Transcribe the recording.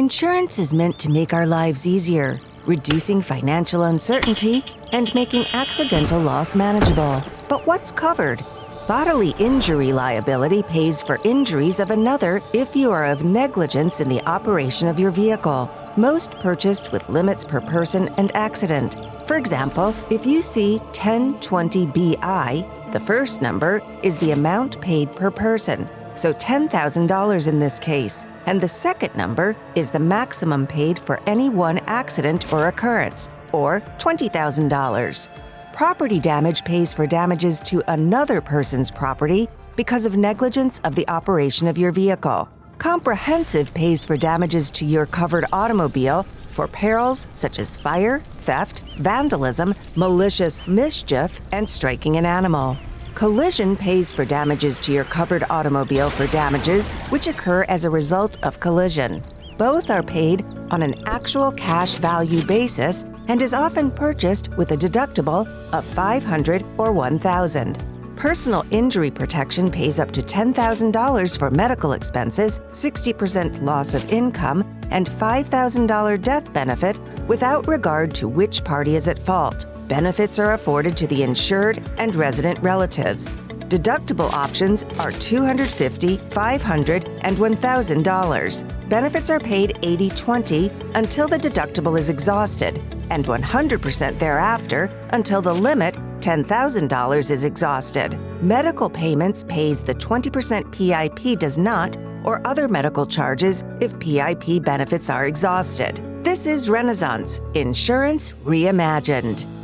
Insurance is meant to make our lives easier, reducing financial uncertainty and making accidental loss manageable. But what's covered? Bodily injury liability pays for injuries of another if you are of negligence in the operation of your vehicle, most purchased with limits per person and accident. For example, if you see 1020 BI, the first number is the amount paid per person, so $10,000 in this case, and the second number is the maximum paid for any one accident or occurrence, or $20,000. Property damage pays for damages to another person's property because of negligence of the operation of your vehicle. Comprehensive pays for damages to your covered automobile for perils such as fire, theft, vandalism, malicious mischief, and striking an animal. Collision pays for damages to your covered automobile for damages which occur as a result of collision. Both are paid on an actual cash value basis and is often purchased with a deductible of 500 or 1000. Personal injury protection pays up to $10,000 for medical expenses, 60% loss of income, and $5,000 death benefit without regard to which party is at fault. Benefits are afforded to the insured and resident relatives. Deductible options are $250, $500, and $1,000. Benefits are paid 80 20 until the deductible is exhausted, and 100% thereafter until the limit $10,000 is exhausted. Medical payments pays the 20% PIP does not or other medical charges if PIP benefits are exhausted. This is Renaissance Insurance Reimagined.